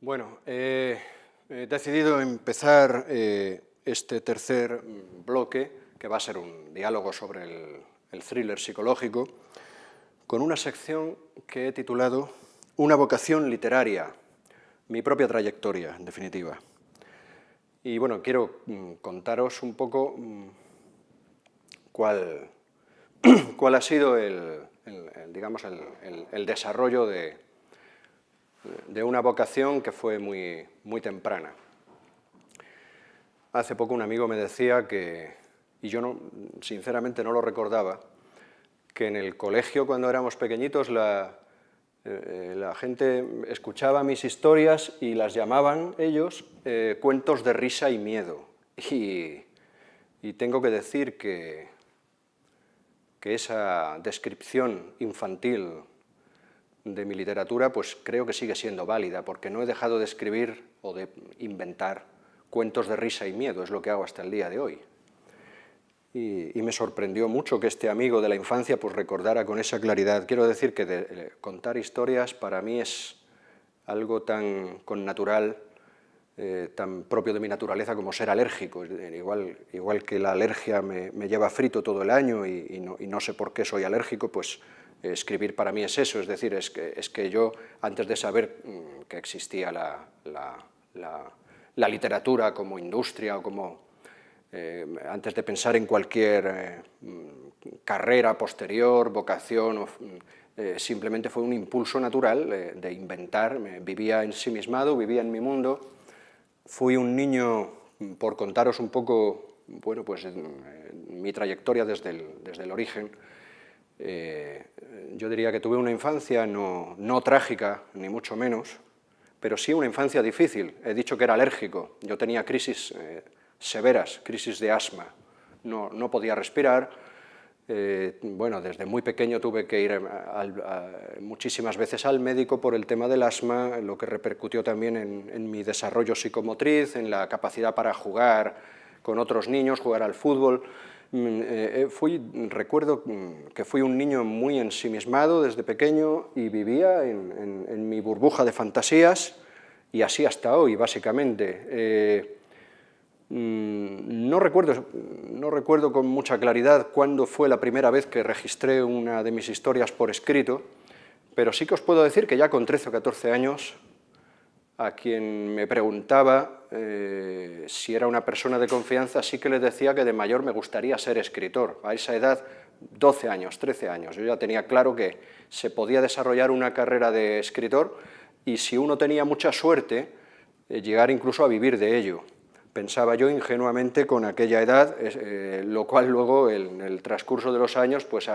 Bueno, he decidido empezar eh, este tercer bloque, que va a ser un diálogo sobre el, el thriller psicológico, con una sección que he titulado Una vocación literaria, mi propia trayectoria, en definitiva. Y bueno, quiero mm, contaros un poco mm, cuál, cuál ha sido el, digamos, el, desarrollo de, de, una vocación que fue muy, muy temprana. Hace poco un amigo me decía que, y yo no, sinceramente no lo recordaba, que en el colegio cuando éramos pequeñitos la, eh, la gente escuchaba mis historias y las llamaban ellos eh, cuentos de risa y miedo. Y, y tengo que decir que, que esa descripción infantil de mi literatura, pues creo que sigue siendo válida, porque no he dejado de escribir o de inventar cuentos de risa y miedo, es lo que hago hasta el día de hoy. Y, me sorprendió mucho que este amigo de la infancia pues, recordara con esa claridad. Quiero decir que eh, contar historias para mí es algo tan con natural eh, tan propio de mi naturaleza como ser alérgico. Igual, igual que la alergia me, lleva frito todo el año y, no, sé por qué soy alérgico, pues escribir para mí es eso, es decir, es que, es que yo, antes de saber mm, que existía la, la, literatura como industria o como... Eh, antes de pensar en cualquier eh, mm, carrera posterior, vocación, simplemente fue un impulso natural de inventar, vivía ensimismado, vivía en mi mundo, Fui un niño, por contaros un poco, bueno, pues mi trayectoria desde el, origen, eh, yo diría que tuve una infancia no, trágica, ni mucho menos, pero sí una infancia difícil. He dicho que era alérgico, yo tenía crisis eh, severas, crisis de asma, no, no podía respirar, eh, bueno, desde muy pequeño tuve que ir muchísimas veces al médico por el tema del asma, lo que repercutió también en, mi desarrollo psicomotriz, en la capacidad para jugar con otros niños, jugar al fútbol. Mm, eh, eh, fui, recuerdo mm, que fui un niño muy ensimismado desde pequeño y vivía en, mi burbuja de fantasías y así hasta hoy, básicamente. Mm, no recuerdo, no recuerdo con mucha claridad cuándo fue la primera vez que registré una de mis historias por escrito, pero sí que os puedo decir que ya con 13 o 14 años, a quien me preguntaba eh, si era una persona de confianza, sí que le decía que de mayor me gustaría ser escritor. A esa edad, 12 años, 13 años, yo ya tenía claro que se podía desarrollar una carrera de escritor y si uno tenía mucha suerte, eh, llegar incluso a vivir de ello pensaba yo ingenuamente con aquella edad, eh, lo cual luego en el transcurso de los años pues,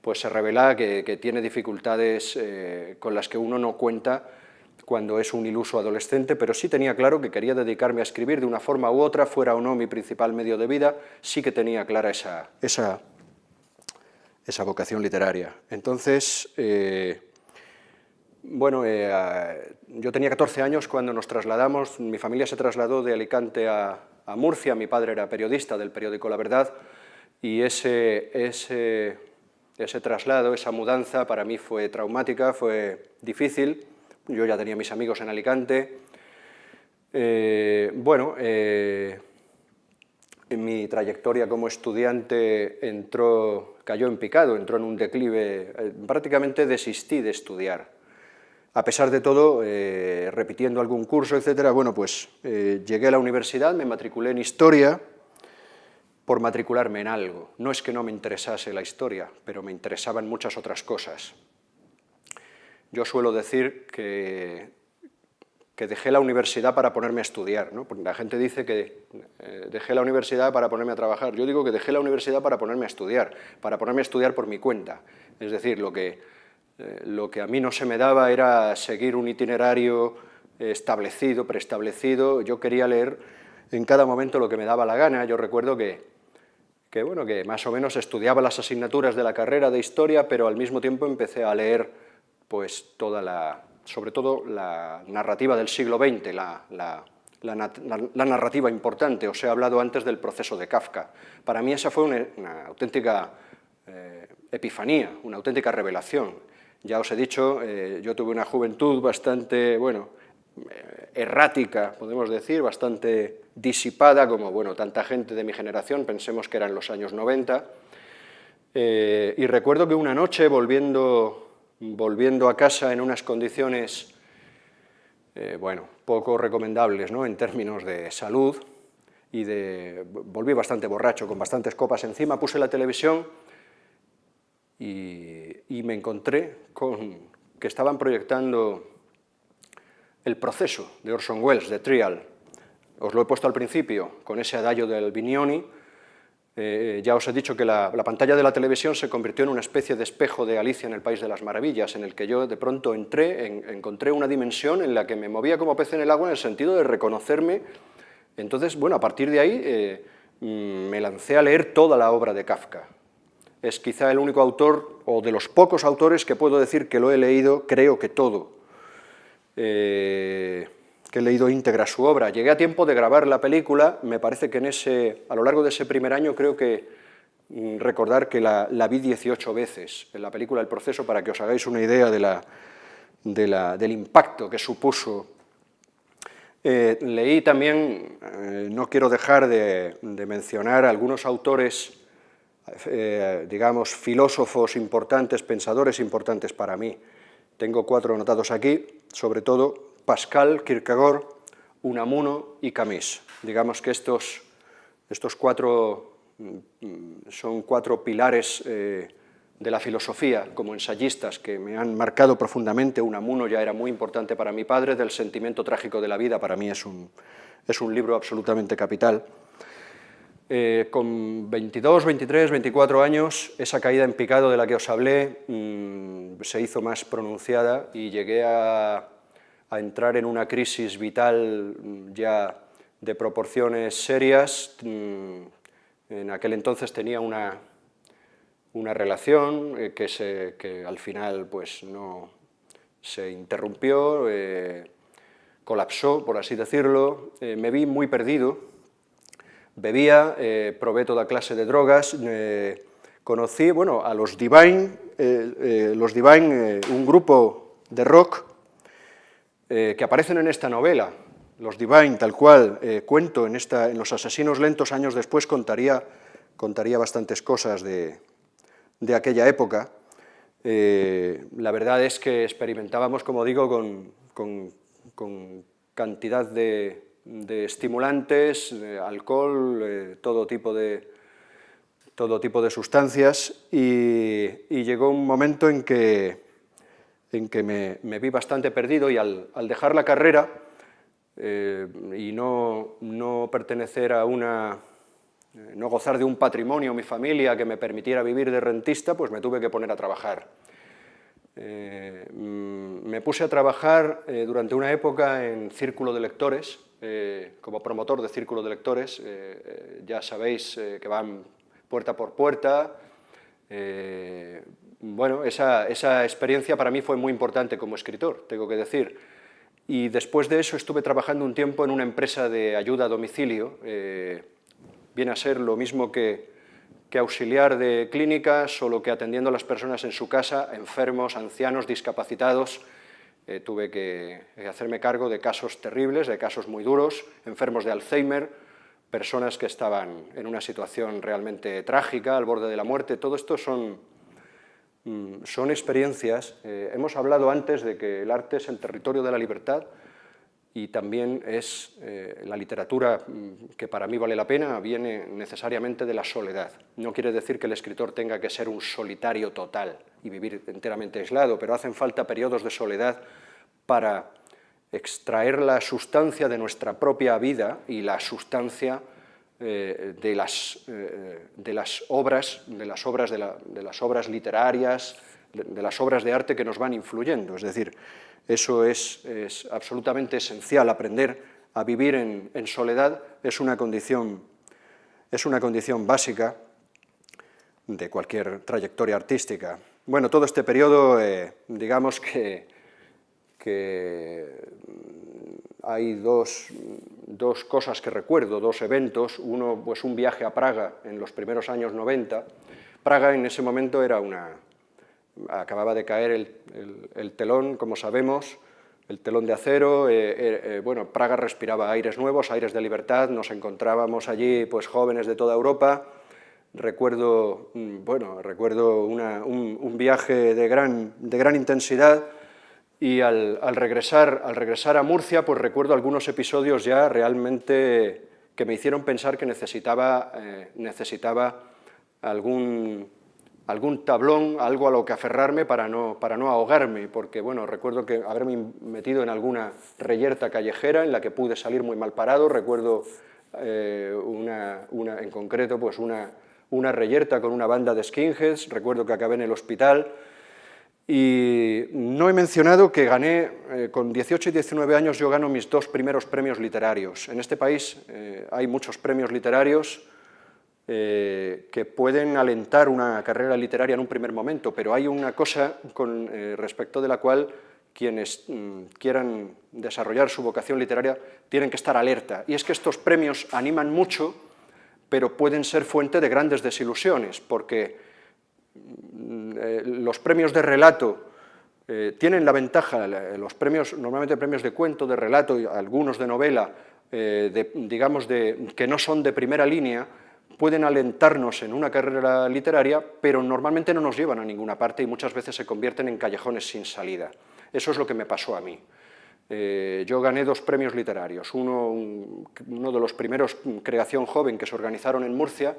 pues se revela que, tiene dificultades con las que uno no cuenta cuando es un iluso adolescente, pero sí tenía claro que quería dedicarme a escribir de una forma u otra, fuera o no mi principal medio de vida, sí que tenía clara esa, esa, vocación literaria. Entonces, eh, bueno, eh, yo tenía 14 años cuando nos trasladamos, mi familia se trasladó de Alicante a, Murcia, mi padre era periodista del periódico La Verdad, y ese, ese, traslado, esa mudanza para mí fue traumática, fue difícil, yo ya tenía mis amigos en Alicante, eh, bueno, eh, en mi trayectoria como estudiante entró, cayó en picado, entró en un declive, prácticamente desistí de estudiar, a pesar de todo, eh, repitiendo algún curso, etcétera, bueno, pues eh, llegué a la universidad, me matriculé en Historia por matricularme en algo. No es que no me interesase la historia, pero me interesaban muchas otras cosas. Yo suelo decir que, dejé la universidad para ponerme a estudiar, ¿no? Porque la gente dice que eh, dejé la universidad para ponerme a trabajar. Yo digo que dejé la universidad para ponerme a estudiar, para ponerme a estudiar por mi cuenta. Es decir, lo que eh, lo que a mí no se me daba era seguir un itinerario establecido, preestablecido, yo quería leer en cada momento lo que me daba la gana, yo recuerdo que, que, bueno, que más o menos estudiaba las asignaturas de la carrera de Historia, pero al mismo tiempo empecé a leer pues, toda la, sobre todo la narrativa del siglo XX, la, la, narrativa importante, os he hablado antes del proceso de Kafka. Para mí esa fue una, auténtica eh, epifanía, una auténtica revelación. Ya os he dicho, eh, yo tuve una juventud bastante, bueno, eh, errática, podemos decir, bastante disipada, como bueno, tanta gente de mi generación, pensemos que eran los años 90, eh, y recuerdo que una noche, volviendo, volviendo a casa en unas condiciones, eh, bueno, poco recomendables ¿no? en términos de salud, y de, volví bastante borracho, con bastantes copas encima, puse la televisión y, me encontré con que estaban proyectando el proceso de Orson Welles, de Trial. Os lo he puesto al principio, con ese adagio del Vignoni. Eh, ya os he dicho que la, pantalla de la televisión se convirtió en una especie de espejo de Alicia en el País de las Maravillas, en el que yo de pronto entré, encontré una dimensión en la que me movía como pez en el agua en el sentido de reconocerme. Entonces, bueno, a partir de ahí eh, mm, me lancé a leer toda la obra de Kafka. Es quizá el único autor, o de los pocos autores que puedo decir que lo he leído, creo que todo. Eh, que he leído íntegra su obra. Llegué a tiempo de grabar la película, me parece que en ese, a lo largo de ese primer año creo que mm, recordar que la, vi 18 veces en la película El Proceso para que os hagáis una idea de la, del impacto que supuso. Eh, leí también, eh, no quiero dejar de, mencionar algunos autores, digamos, filósofos importantes, pensadores importantes para mí. Tengo cuatro anotados aquí, sobre todo Pascal, Kierkegaard, Unamuno y Camus. Digamos que estos, estos cuatro mm, son cuatro pilares eh, de la filosofía como ensayistas que me han marcado profundamente. Unamuno ya era muy importante para mi padre, del sentimiento trágico de la vida, para mí es un, es un libro absolutamente capital. Eh, con 22, 23, 24 años, esa caída en picado de la que os hablé mm, se hizo más pronunciada y llegué a, entrar en una crisis vital mm, ya de proporciones serias. Mm, en aquel entonces tenía una, una relación eh, que, se, que, al final pues, no se interrumpió, eh, colapsó, por así decirlo. me vi muy perdido, bebía, eh, probé toda clase de drogas, eh, conocí bueno, a los Divine, eh, los Divine un grupo de rock que aparecen en esta novela, los Divine, tal cual, cuento en, esta, en Los asesinos lentos, años después contaría, contaría bastantes cosas de, de aquella época. la verdad es que experimentábamos, como digo, con, con, con cantidad de, de estimulantes, alcohol, eh, todo, tipo de, todo tipo de sustancias y, llegó un momento en que, en que me, vi bastante perdido y al, dejar la carrera eh, y no, no, pertenecer a una, eh, no gozar de un patrimonio, mi familia, que me permitiera vivir de rentista, pues me tuve que poner a trabajar. Mm, me puse a trabajar durante una época en círculo de lectores, eh, como promotor de Círculo de Lectores, eh, eh, ya sabéis que van puerta por puerta. Bueno, esa, esa, experiencia para mí fue muy importante como escritor, tengo que decir. Y después de eso estuve trabajando un tiempo en una empresa de ayuda a domicilio, viene a ser lo mismo que, que auxiliar de clínica, solo que atendiendo a las personas en su casa, enfermos, ancianos, discapacitados, eh, tuve que hacerme cargo de casos terribles, de casos muy duros, enfermos de Alzheimer, personas que estaban en una situación realmente trágica, al borde de la muerte. Todo esto son, mm, son experiencias. Eh, hemos hablado antes de que el arte es el territorio de la libertad y también es eh, la literatura mm, que para mí vale la pena, viene necesariamente de la soledad. No quiere decir que el escritor tenga que ser un solitario total, y vivir enteramente aislado, pero hacen falta periodos de soledad para extraer la sustancia de nuestra propia vida y la sustancia eh, de, las, eh, de, las, obras, de las obras, de, las obras literarias, de, las obras de arte que nos van influyendo. Es decir, eso es, es absolutamente esencial, aprender a vivir en, soledad es una condición, es una condición básica de cualquier trayectoria artística. Bueno, todo este periodo, eh, digamos que, hay dos, cosas que recuerdo, dos eventos. Uno, pues un viaje a Praga en los primeros años 90. Praga en ese momento era una... acababa de caer el, telón, como sabemos, el telón de acero, bueno, Praga respiraba aires nuevos, aires de libertad, nos encontrábamos allí pues jóvenes de toda Europa, recuerdo, mm, bueno, recuerdo un, viaje de gran, de gran intensidad y al, regresar, al regresar a Murcia pues recuerdo algunos episodios ya realmente que me hicieron pensar que necesitaba, eh, necesitaba algún, algún tablón, algo a lo que aferrarme para no, para no ahogarme, porque bueno, recuerdo que haberme metido en alguna reyerta callejera en la que pude salir muy mal parado, recuerdo eh, una, una, en concreto pues una, una reyerta con una banda de skinheads, recuerdo que acabé en el hospital, y no he mencionado que gané, eh, con 18 y 19 años yo gano mis dos primeros premios literarios. En este país eh, hay muchos premios literarios eh, que pueden alentar una carrera literaria en un primer momento, pero hay una cosa con respecto de la cual quienes mm, quieran desarrollar su vocación literaria tienen que estar alerta, y es que estos premios animan mucho pero pueden ser fuente de grandes desilusiones, porque los premios de relato eh, tienen la ventaja, los premios, normalmente premios de cuento, de relato, y algunos de novela, eh, digamos de, que no son de primera línea, pueden alentarnos en una carrera literaria, pero normalmente no nos llevan a ninguna parte y muchas veces se convierten en callejones sin salida. Eso es lo que me pasó a mí. Eh, yo gané dos premios literarios, uno, uno, de los primeros Creación Joven que se organizaron en Murcia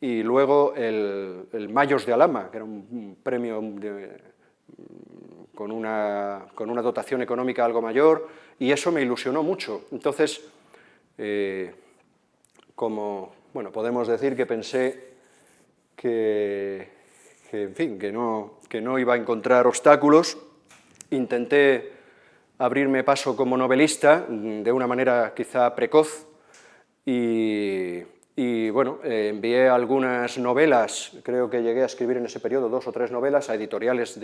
y luego el, Mayos de Alama, que era un, premio con, una, con, una, dotación económica algo mayor y eso me ilusionó mucho. Entonces, eh, como bueno, podemos decir que pensé que, que, en fin, que no, que no iba a encontrar obstáculos, intenté abrirme paso como novelista de una manera quizá precoz y, bueno, eh, envié algunas novelas, creo que llegué a escribir en ese periodo dos o tres novelas a editoriales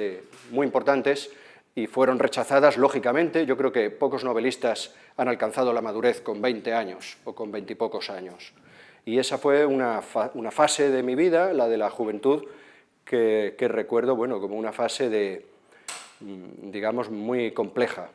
muy importantes y fueron rechazadas, lógicamente, yo creo que pocos novelistas han alcanzado la madurez con 20 años o con 20 y pocos años. Y esa fue una, fase de mi vida, la de la juventud, que, que recuerdo bueno, como una fase de, mm, digamos, muy compleja.